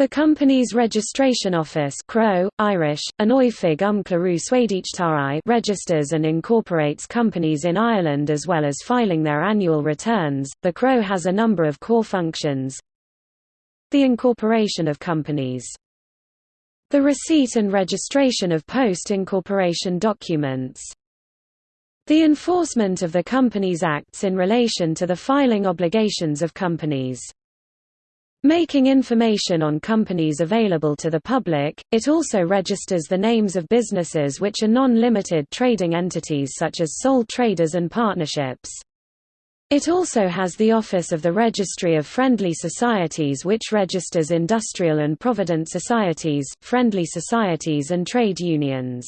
The Companies Registration Office CRO, Irish, Anoifig um registers and incorporates companies in Ireland as well as filing their annual returns. The CRO has a number of core functions. The incorporation of companies. The receipt and registration of post-incorporation documents. The enforcement of the Companies Acts in relation to the filing obligations of companies. Making information on companies available to the public, it also registers the names of businesses which are non-limited trading entities such as sole traders and partnerships. It also has the Office of the Registry of Friendly Societies which registers industrial and provident societies, friendly societies and trade unions.